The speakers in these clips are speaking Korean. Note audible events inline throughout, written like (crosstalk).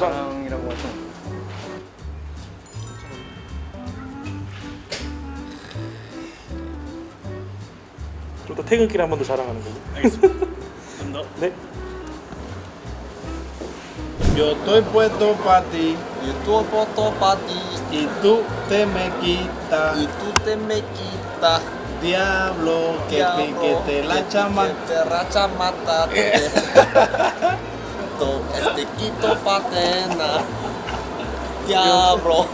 자랑이라고 하죠. 좀더 퇴근길에 한 번 더 자랑하는 걸로. 알겠습니다. 좀 더. 네. Yo estoy puesto para ti Itu foto pati y tú te me quitas. itu te me quita Diablo, que te, que te la chama. que te racha mata te to este quito patena diablo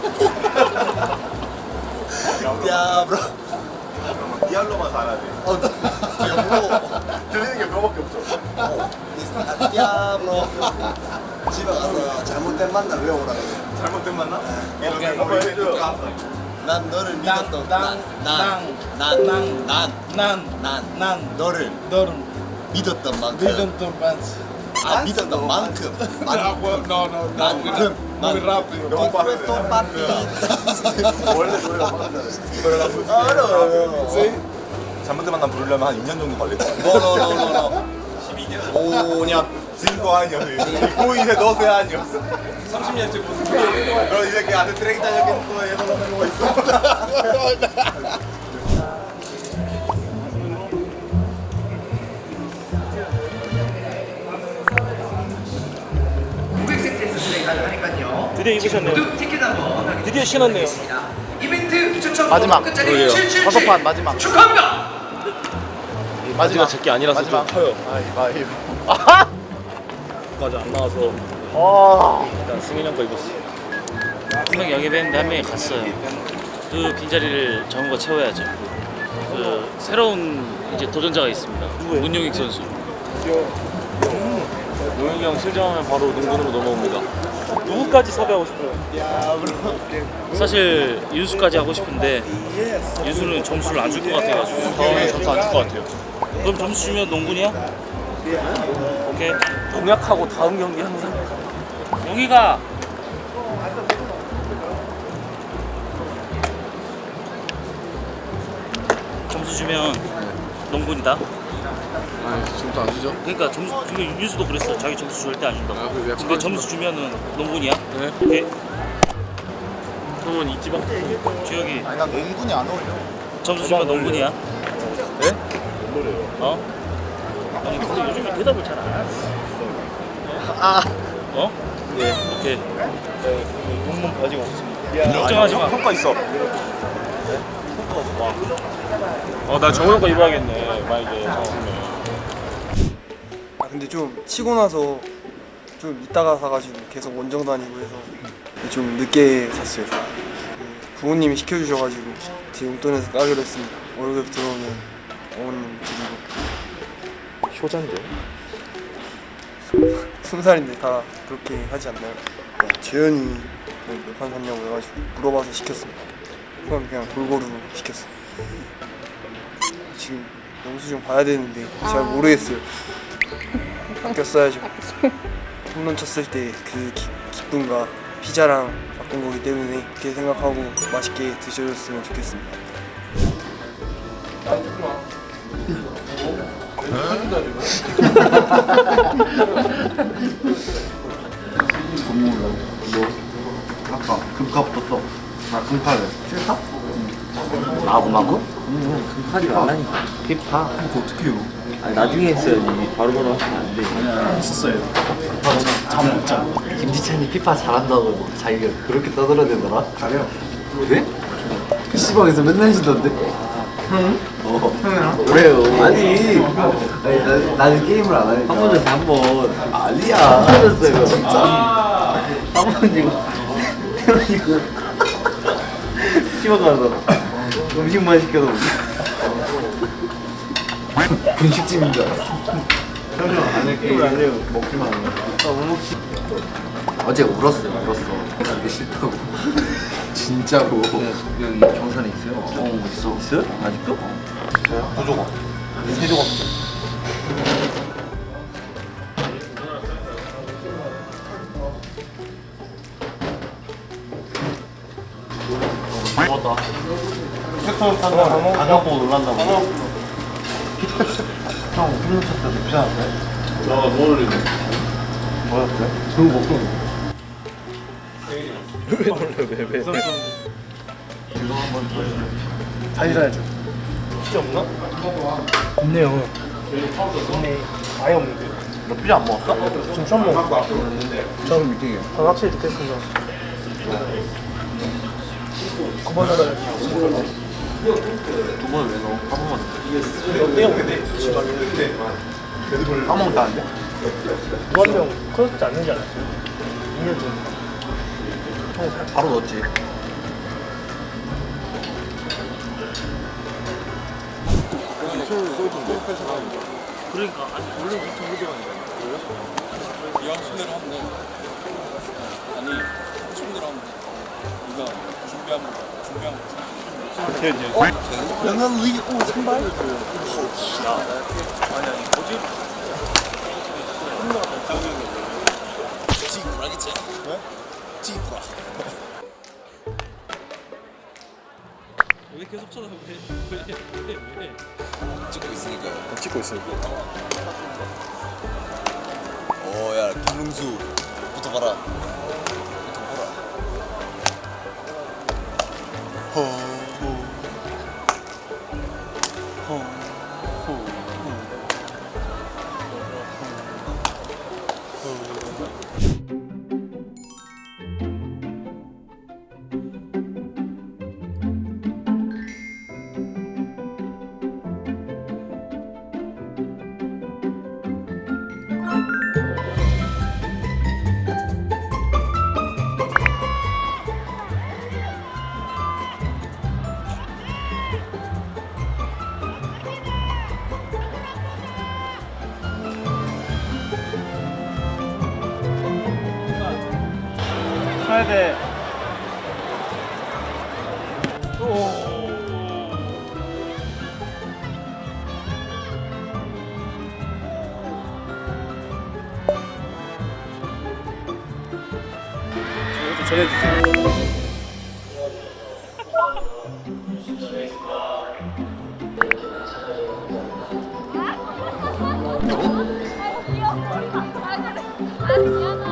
diablo 디아블로만 잘하지. 어 diablo 들리는 게 그거밖에 없죠. 아, diablo 집에 가서 잘못된 만남 외우라 그래 잘못된? 오케이. 한번 해줘요. 난 너를 믿었던 난, 난난난난 난, 난 난, 너를 너를 믿었던 만큼. 아 믿었던 만큼 Ah, 만큼 well, no, no, no. 만큼 Muy rápido. 너무 빠르네. 원래 노래가 빠르다. 잘못된 만남 부르려면 한 2년 정도 걸릴 것 같아. 노노노노노 5년 진거 아니었어. 고인에 넣어서야 아니었어. 30년째 무슨 그럼 이제 그 안에 트랙 다녔겠는 거 얘도 넣는 거 있어. 드디어 입으셨네요. 드디어 신었네요. 이벤트 추첨 마지막. 끝자리 그러게요. 777 다섯 판 마지막. 축하합니다. 마지막 제게 아니라서 마지막. 좀 커요. 가위바위보. 아하! 까지 안 나와서 아. 일단 승인이 형거 입었어. 분명 영입했는데 한 명이 갔어요. 그 빈자리를 정우가 채워야죠. 그 새로운 이제 도전자가 있습니다. 문용익 선수. 용익이 형 실점하면 바로 농구으로 넘어옵니다. 누구까지 섭외하고 싶어요? 사실 유수까지 하고 싶은데 유수는 점수를 안 줄 것 같아가지고 저는 점수 안 줄 것 같아요. 그럼 점수 주면 농군이야? 오케이 공약하고 다음 경기 항상 용이가 점수 주면 농군이다 아, 점수 안 주죠? 그러니까 점수 그러니까 유수도 그랬어 자기 점수 절대 안 준다고 아, 그래, 근데 점수 주면은 농군이야? 네. 오케이 그러면 이지방 주혁이 아니 난 농군이 안 어울려. 점수 주면 농군이야? 네? 어? 아니 근데 요즘에 대답을 잘 안 하지 아. 어? 예. 오케이 농문 바지가 없습니다. 걱정하지 마 평가 있어. 어 나 정우 거 입어야겠네 만약에 아 근데 좀 치고 나서 좀 이따가 사가지고 계속 원정 다니고 해서 좀 늦게 샀어요. 그 부모님이 시켜주셔가지고 제 용돈에서 까기로 했습니다. 월급 들어오면 어머님 드리고 효자인데. 스무 살인데 다 그렇게 하지 않나요? 네, 재현이 몇판 샀냐고 해가지고 물어봐서 시켰습니다. 그럼 그냥 골고루 시켰어요. 지금 영수증 봐야 되는데 잘 모르겠어요. 바뀌었어야죠. 홈런 쳤을 때 그 기쁨과 피자랑 바꾼 거기 때문에 그렇게 생각하고 맛있게 드셔줬으면 좋겠습니다. 아까 금값 떴어. 나 금팔래. 싫다? 마구마구? 응, 급하지 말라니까. 피파. 이거 어떻게 해요? 아니, 나중에 했어야지. 바로바로 하시면 안 돼. 아니야 했었어요. 잠못 자. 김지찬이 피파 잘한다고 자기가 그렇게 떠들어대더라. 잘해요. 그래? PC방에서 맨날 쉬던데? 응? 어. 형이랑? 그래요. 아니. 아니 나, 나는 게임을 안 하니까. 한 번에 한 번. 아니야. 터졌어요. 진짜. 한번 지고 태어나니고. PC방 가서 음식만 시켜서 분식집인 줄 알았어. 형님 안 해. 게임을 안 해요. 먹기만 하는 거. 어제 울었어요, 울었어. 그게 싫다고. (laughs) 진짜로. 여기 경산에 있어요? 어, 있어. 있어요? 아직도? 있어요? 두 조각. 세 조각. 먹었다 팩토리 탄다고 가격 보고 놀란다고. (laughs) 형, 홈런 쳤을 때 비싸는데? 나 뭐를 뭐였대? 그거 먹고. 왜 놀래 왜 왜? 다시 사야죠. 피자 없나? 없네요. 없네. 아예 없는데. 너 피자 안 먹었어? 지금 처음 먹어. 처음 미팅이에요. 아, 확실히 듣겠습니다. 그번 전에 두 번을 왜 넣어? 한 번만. 어때요? 지금 까먹었다는데? 무한명 크로스 않는지 않았어요? 2년 전. 바로 넣었지. 그러니까 아니 원래 보통 무대가 야, 김능수. 붙어봐라. 붙어봐라. 가야 돼. 저것도 전해주세요. 아유 귀여워. 아. 아 미안아.